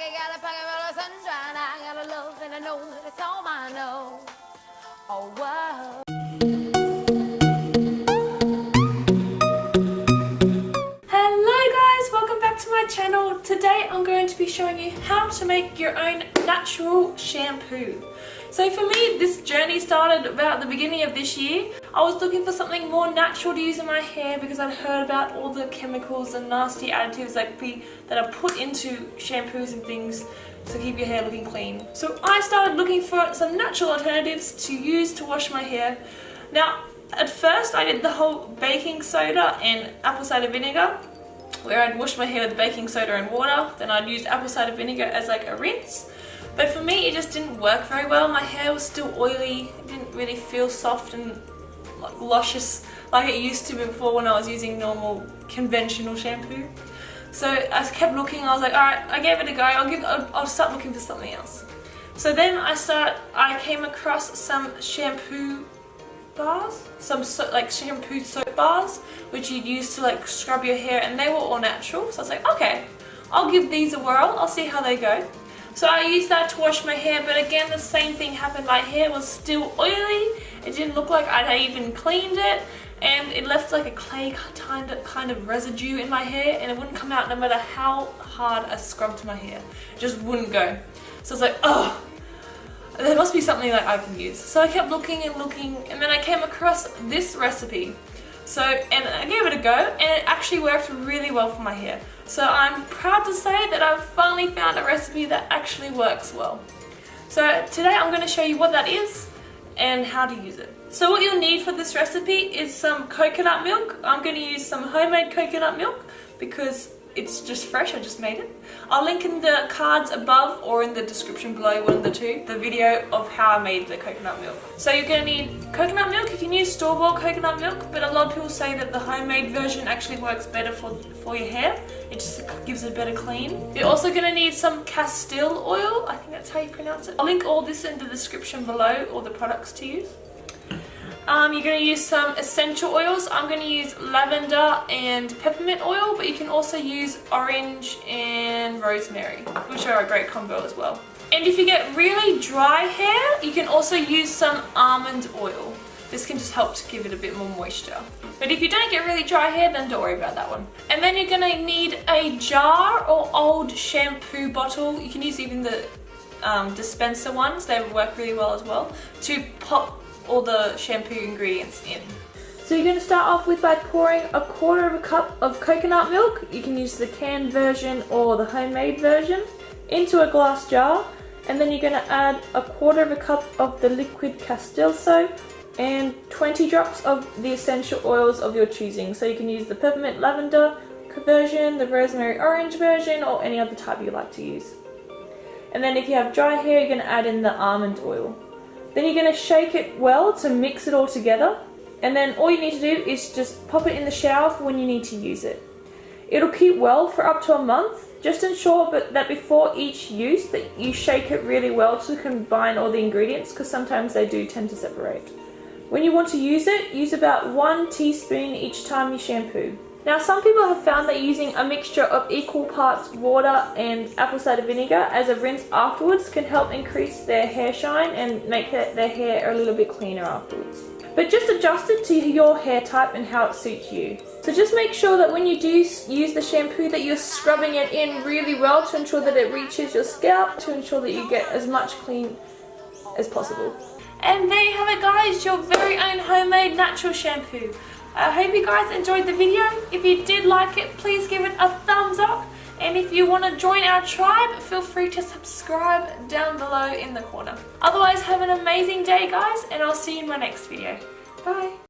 pocket, got a pocket full of sunshine. I got a love and I know that it's all I know. Oh, wow. How to make your own natural shampoo. So for me, this journey started about the beginning of this year. I was looking for something more natural to use in my hair because I'd heard about all the chemicals and nasty additives like be, that are put into shampoos and things to keep your hair looking clean. So I started looking for some natural alternatives to use to wash my hair. Now, at first I did the whole baking soda and apple cider vinegar where I'd wash my hair with baking soda and water then I'd use apple cider vinegar as like a rinse. But for me it just didn't work very well. My hair was still oily. It didn't really feel soft and luscious like it used to before when I was using normal conventional shampoo. So I kept looking. I was like alright I gave it a go. I'll give I'll, I'll start looking for something else. So then I start I came across some shampoo bars, some so, like shampoo soap bars, which you'd use to like scrub your hair, and they were all natural. So I was like, okay, I'll give these a whirl. I'll see how they go. So I used that to wash my hair, but again, the same thing happened. My hair was still oily. It didn't look like I'd even cleaned it, and it left like a clay kind of residue in my hair, and it wouldn't come out no matter how hard I scrubbed my hair. It just wouldn't go. So I was like, oh, there must be something that I can use. So I kept looking and looking and then I came across this recipe. So, and I gave it a go and it actually worked really well for my hair. So I'm proud to say that I've finally found a recipe that actually works well. So today I'm going to show you what that is and how to use it. So what you'll need for this recipe is some coconut milk. I'm going to use some homemade coconut milk because it's just fresh, I just made it. I'll link in the cards above or in the description below, one of the two, the video of how I made the coconut milk. So you're to need coconut milk, you can use store-bought coconut milk, but a lot of people say that the homemade version actually works better for, for your hair. It just gives it a better clean. You're also going to need some Castile oil, I think that's how you pronounce it. I'll link all this in the description below, all the products to use. Um, you're going to use some essential oils. I'm going to use lavender and peppermint oil, but you can also use orange and rosemary, which are a great combo as well. And if you get really dry hair, you can also use some almond oil. This can just help to give it a bit more moisture. But if you don't get really dry hair, then don't worry about that one. And then you're going to need a jar or old shampoo bottle. You can use even the um, dispenser ones, they work really well as well, to pop all the shampoo ingredients in. So you're going to start off with by pouring a quarter of a cup of coconut milk, you can use the canned version or the homemade version, into a glass jar and then you're going to add a quarter of a cup of the liquid Castile soap and 20 drops of the essential oils of your choosing. So you can use the peppermint lavender version, the rosemary orange version or any other type you like to use. And then if you have dry hair, you're going to add in the almond oil. Then you're going to shake it well to mix it all together. And then all you need to do is just pop it in the shower for when you need to use it. It'll keep well for up to a month. Just ensure that before each use that you shake it really well to combine all the ingredients because sometimes they do tend to separate. When you want to use it, use about one teaspoon each time you shampoo. Now some people have found that using a mixture of equal parts water and apple cider vinegar as a rinse afterwards can help increase their hair shine and make their hair a little bit cleaner afterwards. But just adjust it to your hair type and how it suits you. So just make sure that when you do use the shampoo that you're scrubbing it in really well to ensure that it reaches your scalp to ensure that you get as much clean as possible. And there you have it guys, your very own homemade natural shampoo. I hope you guys enjoyed the video. If you did like it, please give it a thumbs up. And if you want to join our tribe, feel free to subscribe down below in the corner. Otherwise, have an amazing day, guys, and I'll see you in my next video. Bye.